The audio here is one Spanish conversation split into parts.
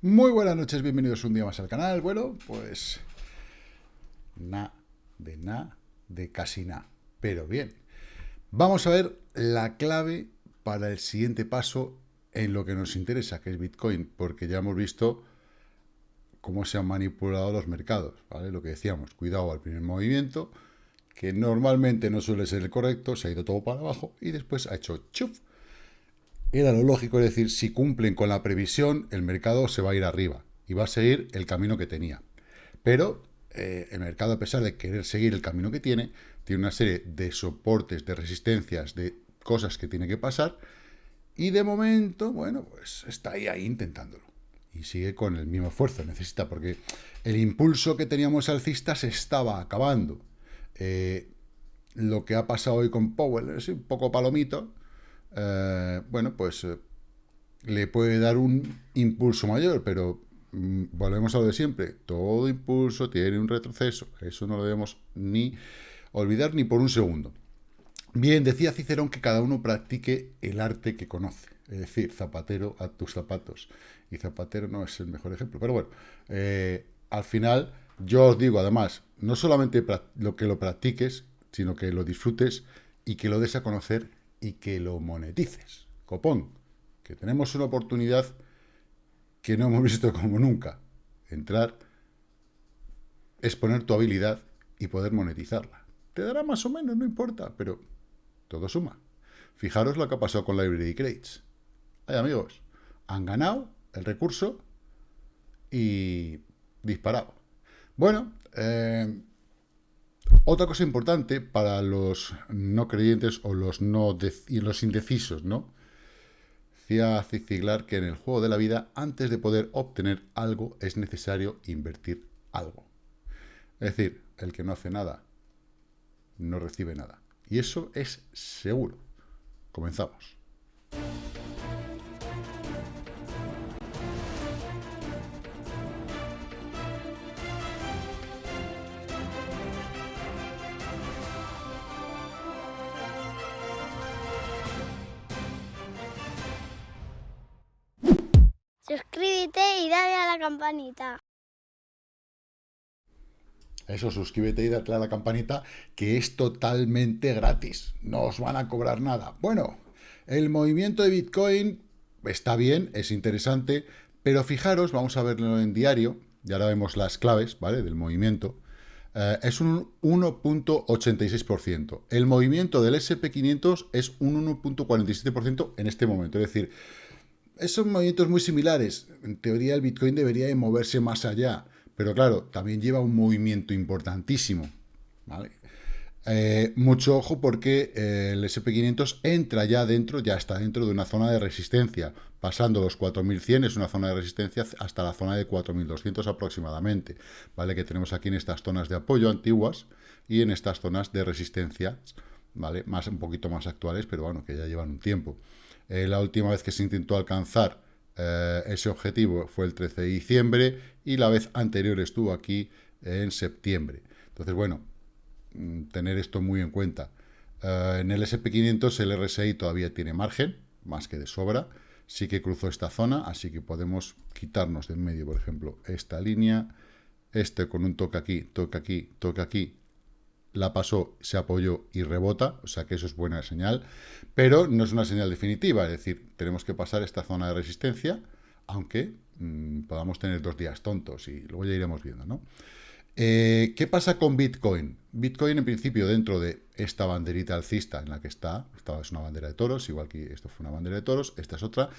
Muy buenas noches, bienvenidos un día más al canal. Bueno, pues nada, de nada, de casi nada. Pero bien, vamos a ver la clave para el siguiente paso en lo que nos interesa, que es Bitcoin, porque ya hemos visto cómo se han manipulado los mercados, ¿vale? Lo que decíamos, cuidado al primer movimiento, que normalmente no suele ser el correcto, se ha ido todo para abajo y después ha hecho chuf era lo lógico, es decir, si cumplen con la previsión, el mercado se va a ir arriba y va a seguir el camino que tenía. Pero eh, el mercado, a pesar de querer seguir el camino que tiene, tiene una serie de soportes, de resistencias, de cosas que tiene que pasar, y de momento, bueno, pues está ahí, intentándolo. Y sigue con el mismo esfuerzo, necesita, porque el impulso que teníamos alcista se estaba acabando. Eh, lo que ha pasado hoy con Powell es un poco palomito, eh, bueno, pues eh, le puede dar un impulso mayor, pero mm, volvemos a lo de siempre, todo impulso tiene un retroceso, eso no lo debemos ni olvidar ni por un segundo. Bien, decía Cicerón que cada uno practique el arte que conoce, es decir, zapatero a tus zapatos. Y zapatero no es el mejor ejemplo, pero bueno, eh, al final yo os digo además, no solamente lo que lo practiques, sino que lo disfrutes y que lo des a conocer y que lo monetices. Copón, que tenemos una oportunidad que no hemos visto como nunca. Entrar, exponer tu habilidad y poder monetizarla. Te dará más o menos, no importa, pero todo suma. Fijaros lo que ha pasado con Library Crates. Ay, amigos, han ganado el recurso y disparado. Bueno, eh, otra cosa importante para los no creyentes o los, no y los indecisos, ¿no? Decía Ziglar que en el juego de la vida, antes de poder obtener algo, es necesario invertir algo. Es decir, el que no hace nada, no recibe nada. Y eso es seguro. Comenzamos. Suscríbete y dale a la campanita. Eso, suscríbete y dale a la campanita, que es totalmente gratis. No os van a cobrar nada. Bueno, el movimiento de Bitcoin está bien, es interesante, pero fijaros, vamos a verlo en diario, y ahora vemos las claves, ¿vale?, del movimiento. Eh, es un 1.86%. El movimiento del SP500 es un 1.47% en este momento. Es decir, son movimientos muy similares. En teoría el Bitcoin debería de moverse más allá, pero claro, también lleva un movimiento importantísimo. Eh, mucho ojo porque eh, el SP500 entra ya dentro, ya está dentro de una zona de resistencia, pasando los 4100 es una zona de resistencia hasta la zona de 4200 aproximadamente, ¿vale? Que tenemos aquí en estas zonas de apoyo antiguas y en estas zonas de resistencia, ¿vale? Más, un poquito más actuales, pero bueno, que ya llevan un tiempo. Eh, la última vez que se intentó alcanzar eh, ese objetivo fue el 13 de diciembre y la vez anterior estuvo aquí en septiembre. Entonces, bueno, mm, tener esto muy en cuenta. Eh, en el SP500 el RSI todavía tiene margen, más que de sobra. Sí que cruzó esta zona, así que podemos quitarnos de en medio, por ejemplo, esta línea. Este con un toque aquí, toque aquí, toque aquí, la pasó, se apoyó y rebota, o sea que eso es buena señal, pero no es una señal definitiva, es decir, tenemos que pasar esta zona de resistencia, aunque mm, podamos tener dos días tontos y luego ya iremos viendo, ¿no? Eh, ¿Qué pasa con Bitcoin? Bitcoin, en principio, dentro de esta banderita alcista en la que está, esta es una bandera de toros, igual que esto fue una bandera de toros, esta es otra,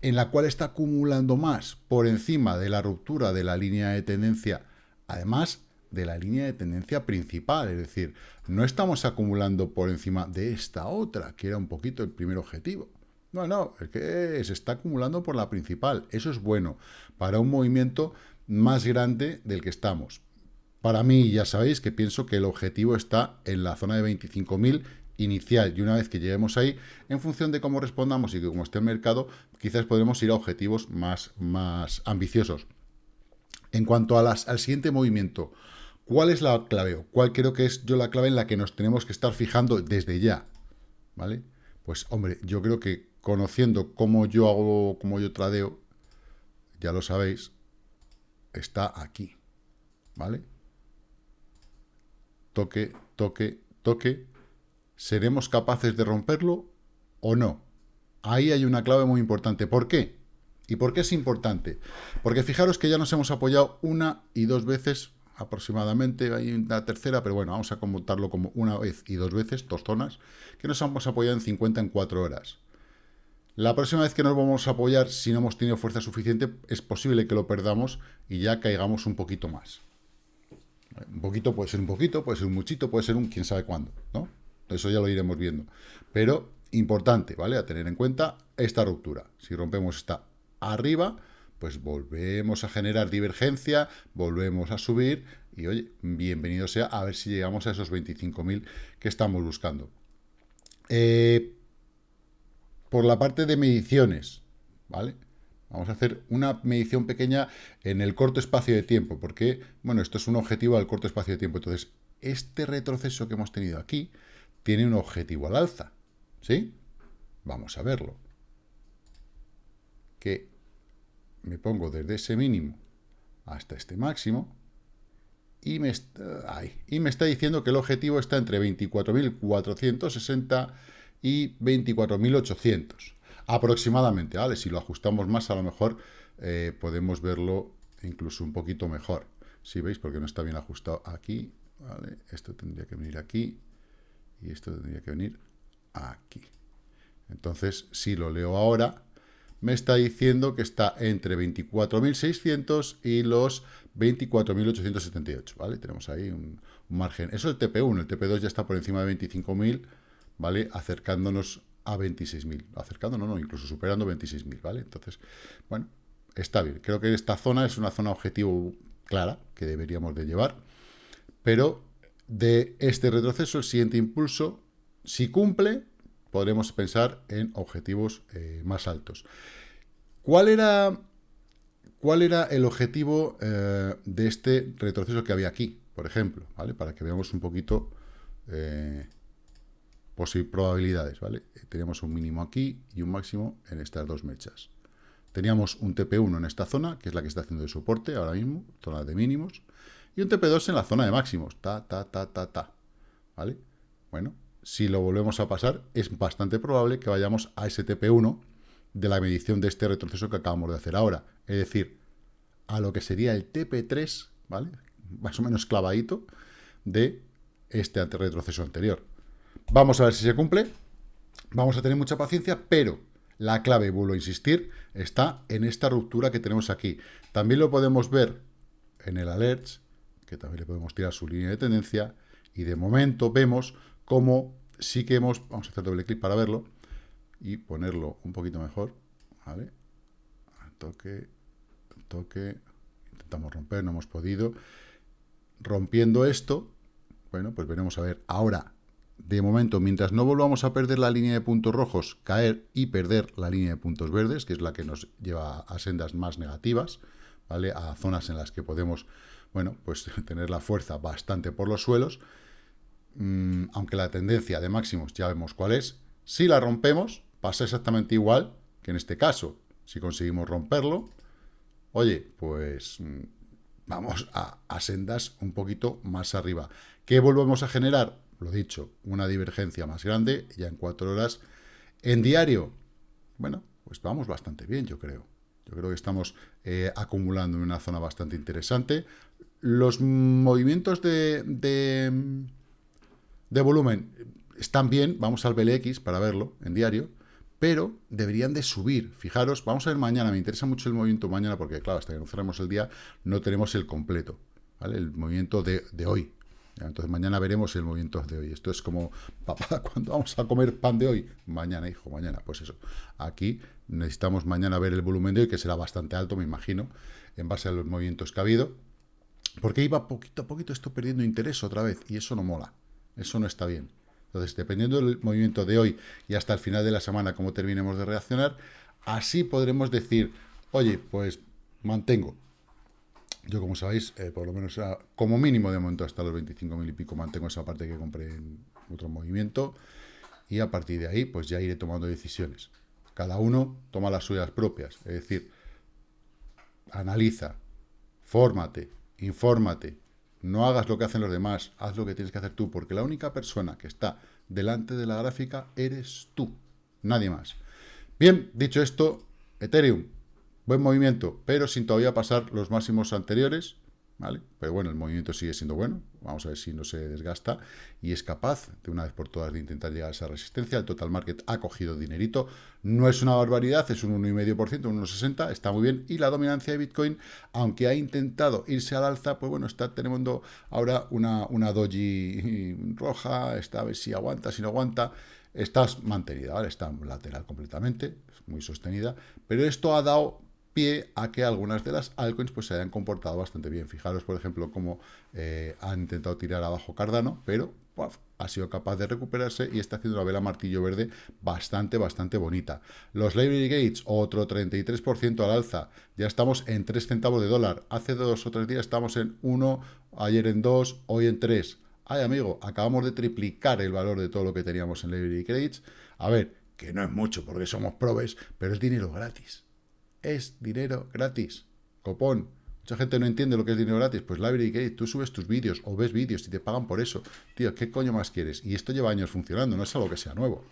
en la cual está acumulando más por encima de la ruptura de la línea de tendencia, además de la línea de tendencia principal, es decir, no estamos acumulando por encima de esta otra, que era un poquito el primer objetivo. No, no, es que se está acumulando por la principal. Eso es bueno para un movimiento más grande del que estamos. Para mí, ya sabéis que pienso que el objetivo está en la zona de 25.000 inicial y una vez que lleguemos ahí, en función de cómo respondamos y cómo esté el mercado, quizás podremos ir a objetivos más, más ambiciosos. En cuanto a las, al siguiente movimiento, ¿Cuál es la clave? ¿Cuál creo que es yo la clave en la que nos tenemos que estar fijando desde ya? ¿Vale? Pues, hombre, yo creo que conociendo cómo yo hago, cómo yo tradeo, ya lo sabéis, está aquí, ¿vale? Toque, toque, toque. ¿Seremos capaces de romperlo o no? Ahí hay una clave muy importante. ¿Por qué? ¿Y por qué es importante? Porque fijaros que ya nos hemos apoyado una y dos veces aproximadamente, hay una tercera, pero bueno, vamos a contarlo como una vez y dos veces, dos zonas, que nos hemos apoyado en 50 en 4 horas. La próxima vez que nos vamos a apoyar, si no hemos tenido fuerza suficiente, es posible que lo perdamos y ya caigamos un poquito más. Un poquito puede ser un poquito, puede ser un muchito, puede ser un quién sabe cuándo, ¿no? Eso ya lo iremos viendo. Pero importante, ¿vale? A tener en cuenta esta ruptura. Si rompemos esta arriba, pues volvemos a generar divergencia, volvemos a subir y, oye, bienvenido sea a ver si llegamos a esos 25.000 que estamos buscando. Eh, por la parte de mediciones, ¿vale? Vamos a hacer una medición pequeña en el corto espacio de tiempo, porque, bueno, esto es un objetivo al corto espacio de tiempo. Entonces, este retroceso que hemos tenido aquí tiene un objetivo al alza, ¿sí? Vamos a verlo. Que me pongo desde ese mínimo hasta este máximo y me, está, diciendo que el objetivo está entre 24.460 y 24.800 aproximadamente, ¿vale? Si lo ajustamos más, a lo mejor eh, podemos verlo incluso un poquito mejor. Si veis, porque no está bien ajustado aquí, ¿vale? Esto tendría que venir aquí y esto tendría que venir aquí. Entonces, si lo leo ahora, me está diciendo que está entre 24.600 y los 24.878, ¿vale? Tenemos ahí un, margen. Eso es el TP1, el TP2 ya está por encima de 25.000, ¿vale? Acercándonos a 26.000, acercándonos, no, incluso superando 26.000, ¿vale? Entonces, bueno, está bien. Creo que esta zona es una zona objetivo clara que deberíamos de llevar, pero de este retroceso, el siguiente impulso, si cumple, podremos pensar en objetivos eh, más altos. ¿Cuál era, cuál era el objetivo eh, de este retroceso que había aquí, por ejemplo? ¿vale? Para que veamos un poquito eh, probabilidades. ¿vale? Teníamos un mínimo aquí y un máximo en estas dos mechas. Teníamos un TP1 en esta zona, que es la que está haciendo de soporte ahora mismo, zona de mínimos, y un TP2 en la zona de máximos, ta, ta, ta, ta, ta. ¿Vale? Bueno, si lo volvemos a pasar, es bastante probable que vayamos a ese TP1 de la medición de este retroceso que acabamos de hacer ahora. Es decir, a lo que sería el TP3, ¿vale? Más o menos clavadito de este retroceso anterior. Vamos a ver si se cumple. Vamos a tener mucha paciencia, pero la clave, vuelvo a insistir, está en esta ruptura que tenemos aquí. También lo podemos ver en el alerts, que también le podemos tirar su línea de tendencia, y de momento vemos cómo sí que hemos, vamos a hacer doble clic para verlo, y ponerlo un poquito mejor, ¿vale? Toque, toque, intentamos romper, no hemos podido. Rompiendo esto, bueno, pues veremos a ver, ahora, de momento, mientras no volvamos a perder la línea de puntos rojos, caer y perder la línea de puntos verdes, que es la que nos lleva a sendas más negativas, ¿vale? A zonas en las que podemos, bueno, pues tener la fuerza bastante por los suelos, mm, aunque la tendencia de máximos ya vemos cuál es, si la rompemos, pasa exactamente igual que en este caso. Si conseguimos romperlo, oye, pues mm, vamos a, sendas un poquito más arriba. ¿Qué volvemos a generar? Lo dicho, una divergencia más grande, ya en cuatro horas. En diario, bueno, pues vamos bastante bien, yo creo. Yo creo que estamos eh, acumulando en una zona bastante interesante. Los movimientos de, de, de volumen están bien, vamos al BLX para verlo en diario, pero deberían de subir. Fijaros, vamos a ver mañana, me interesa mucho el movimiento mañana porque, claro, hasta que no cerremos el día no tenemos el completo, ¿vale? El movimiento de, hoy. Entonces mañana veremos el movimiento de hoy. Esto es como, papá, ¿cuándo vamos a comer pan de hoy? Mañana, hijo, mañana. Pues eso. Aquí necesitamos mañana ver el volumen de hoy, que será bastante alto, me imagino, en base a los movimientos que ha habido. Porque iba poquito a poquito esto perdiendo interés otra vez, y eso no mola. Eso no está bien. Entonces, dependiendo del movimiento de hoy y hasta el final de la semana, cómo terminemos de reaccionar, así podremos decir, oye, pues mantengo. Yo, como sabéis, eh, por lo menos como mínimo de momento hasta los 25.000 y pico mantengo esa parte que compré en otro movimiento y a partir de ahí pues ya iré tomando decisiones. Cada uno toma las suyas propias, es decir, analiza, fórmate, infórmate, no hagas lo que hacen los demás, haz lo que tienes que hacer tú, porque la única persona que está delante de la gráfica eres tú, nadie más. Bien, dicho esto, Ethereum, buen movimiento, pero sin todavía pasar los máximos anteriores, ¿vale? Pero bueno, el movimiento sigue siendo bueno, vamos a ver si no se desgasta y es capaz de una vez por todas de intentar llegar a esa resistencia. El total market ha cogido dinerito, no es una barbaridad, es un 1,5%, un 1,60, está muy bien. Y la dominancia de Bitcoin, aunque ha intentado irse al alza, pues bueno, está teniendo ahora una, una doji roja, está a ver si aguanta, si no aguanta. Está mantenida, ¿vale? Está lateral completamente, muy sostenida, pero esto ha dado a que algunas de las altcoins pues, se hayan comportado bastante bien. Fijaros, por ejemplo, cómo eh, han intentado tirar abajo Cardano, pero ha sido capaz de recuperarse y está haciendo una vela martillo verde bastante, bastante bonita. Los Library Gates, otro 33% al alza. Ya estamos en 3 centavos de dólar. Hace dos o tres días estamos en 1, ayer en 2, hoy en 3. Ay, amigo, acabamos de triplicar el valor de todo lo que teníamos en Library Gates. A ver, que no es mucho porque somos probes, pero es dinero gratis es dinero gratis. Copón. Mucha gente no entiende lo que es dinero gratis. Pues Library Gate, tú subes tus vídeos o ves vídeos y te pagan por eso. Tío, ¿qué coño más quieres? Y esto lleva años funcionando, no es algo que sea nuevo.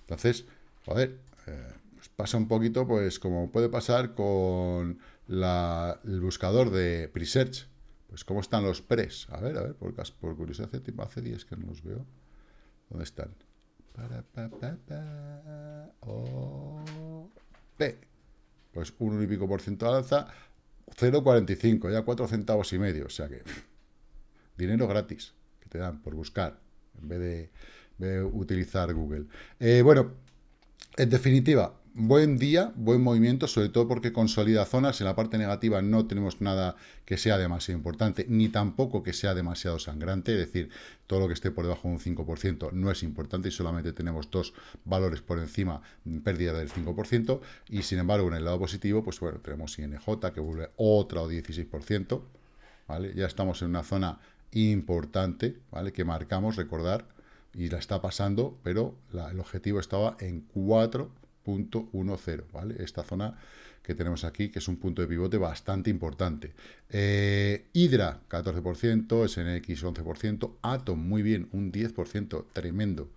Entonces, joder, eh, pues pasa un poquito, pues como puede pasar con el buscador de Presearch. Pues cómo están los pres. A ver, a ver, por, por curiosidad, hace, hace días que no los veo. ¿Dónde están? P pues un y pico por ciento de alza, 0,45, ya 4 centavos y medio, o sea que dinero gratis que te dan por buscar en vez de, utilizar Google. Eh, bueno, en definitiva, buen día, buen movimiento, sobre todo porque consolida zonas. En la parte negativa no tenemos nada que sea demasiado importante, ni tampoco que sea demasiado sangrante. Es decir, todo lo que esté por debajo de un 5% no es importante y solamente tenemos dos valores por encima, pérdida del 5%. Y sin embargo, en el lado positivo, pues bueno, tenemos INJ que vuelve otra o 16%. ¿vale? Ya estamos en una zona importante, ¿vale? Que marcamos, recordar, y la está pasando, pero el objetivo estaba en 4 0.10, ¿vale? Esta zona que tenemos aquí, que es un punto de pivote bastante importante. Eh, Hydra, 14%, SNX, 11%, Atom, muy bien, un 10%, tremendo.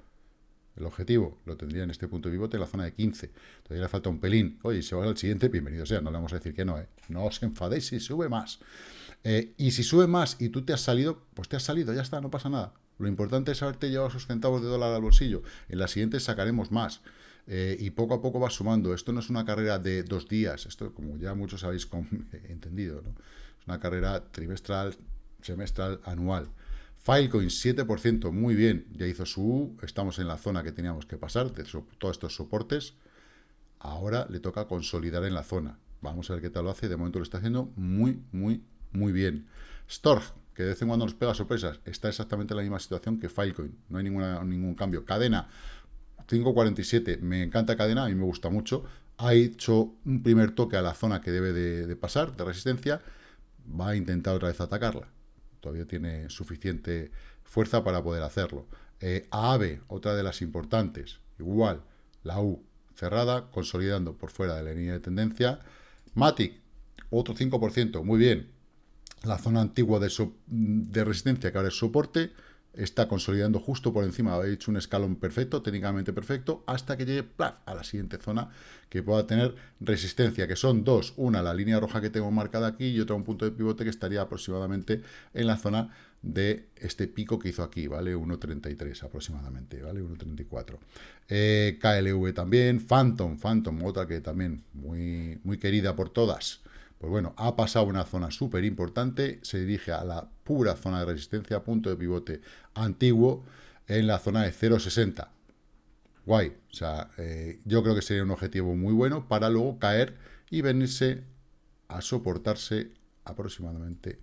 El objetivo lo tendría en este punto de pivote en la zona de 15. Todavía le falta un pelín. Oye, si va al siguiente, bienvenido sea. No le vamos a decir que no, ¿eh? No os enfadéis si sube más. Eh, y si sube más y tú te has salido, pues te has salido, ya está, no pasa nada. Lo importante es haberte llevado esos centavos de dólar al bolsillo. En la siguiente sacaremos más. Eh, y poco a poco va sumando. Esto no es una carrera de dos días, esto como ya muchos habéis entendido, ¿no? es una carrera trimestral, semestral, anual. Filecoin 7%, muy bien, ya hizo su U, estamos en la zona que teníamos que pasar, de todos estos soportes, ahora le toca consolidar en la zona. Vamos a ver qué tal lo hace, de momento lo está haciendo muy, muy, muy bien. Storg, que de vez en cuando nos pega sorpresas, está exactamente en la misma situación que Filecoin, no hay ninguna, ningún cambio. Cadena, 5.47, me encanta cadena, a mí me gusta mucho. Ha hecho un primer toque a la zona que debe de, pasar, de resistencia. Va a intentar otra vez atacarla. Todavía tiene suficiente fuerza para poder hacerlo. Eh, AAVE, otra de las importantes, igual, la U cerrada, consolidando por fuera de la línea de tendencia. Matic, otro 5%, muy bien. La zona antigua de, de resistencia, que ahora es soporte, está consolidando justo por encima, ha hecho un escalón perfecto, técnicamente perfecto, hasta que llegue a la siguiente zona que pueda tener resistencia, que son dos, una la línea roja que tengo marcada aquí y otra un punto de pivote que estaría aproximadamente en la zona de este pico que hizo aquí, ¿vale? 1.33 aproximadamente, ¿vale? 1.34. Eh, KLV también, Phantom, Phantom, otra que también muy, muy querida por todas, pues bueno, ha pasado una zona súper importante, se dirige a la pura zona de resistencia, punto de pivote antiguo, en la zona de 0,60. Guay, o sea, eh, yo creo que sería un objetivo muy bueno para luego caer y venirse a soportarse aproximadamente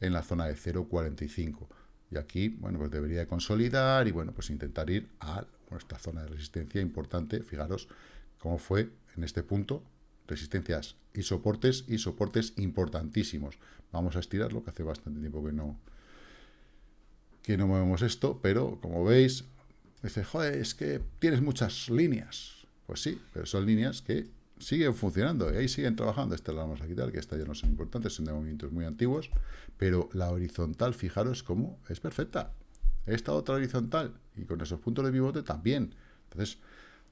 en la zona de 0,45. Y aquí, bueno, pues debería consolidar y, bueno, pues intentar ir a nuestra zona de resistencia importante. Fijaros cómo fue en este punto, resistencias y soportes, y soportes importantísimos. Vamos a estirarlo, que hace bastante tiempo que no, que no movemos esto, pero como veis, dice, joder, es que tienes muchas líneas. Pues sí, pero son líneas que siguen funcionando y ahí siguen trabajando. Esta la vamos a quitar, que esta ya no son importantes, son de movimientos muy antiguos, pero la horizontal, fijaros cómo es perfecta. Esta otra horizontal y con esos puntos de pivote también. Entonces,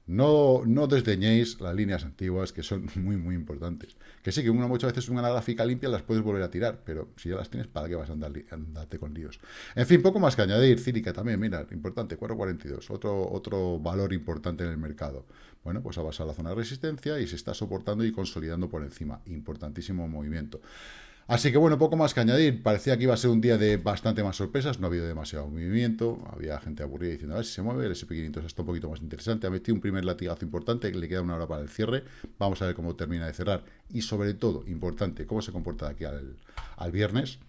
no, no desdeñéis las líneas antiguas, que son muy, muy importantes. Que sí, que una, muchas veces una gráfica limpia las puedes volver a tirar, pero si ya las tienes, ¿para qué vas a andar, andarte con líos? En fin, poco más que añadir. Círica también, mira, importante, 4.42, otro, otro valor importante en el mercado. Bueno, pues ha pasado la zona de resistencia y se está soportando y consolidando por encima. Importantísimo movimiento. Así que bueno, poco más que añadir. Parecía que iba a ser un día de bastante más sorpresas, no ha habido demasiado movimiento, había gente aburrida diciendo a ver si se mueve, el SP500 está un poquito más interesante, ha metido un primer latigazo importante, le queda una hora para el cierre, vamos a ver cómo termina de cerrar. Y sobre todo, importante, cómo se comporta de aquí al, viernes,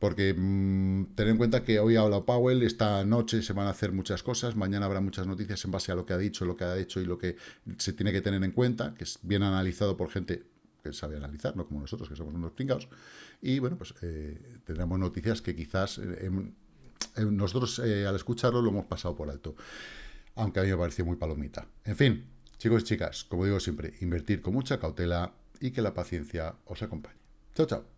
porque mmm, ten en cuenta que hoy ha hablado Powell, esta noche se van a hacer muchas cosas, mañana habrá muchas noticias en base a lo que ha dicho, lo que ha hecho y lo que se tiene que tener en cuenta, que es bien analizado por gente sabe analizar, no como nosotros, que somos unos pringados. Y bueno, pues eh, tendremos noticias que quizás eh, nosotros eh, al escucharlo lo hemos pasado por alto. Aunque a mí me pareció muy palomita. En fin, chicos y chicas, como digo siempre, invertir con mucha cautela y que la paciencia os acompañe. Chao, chao.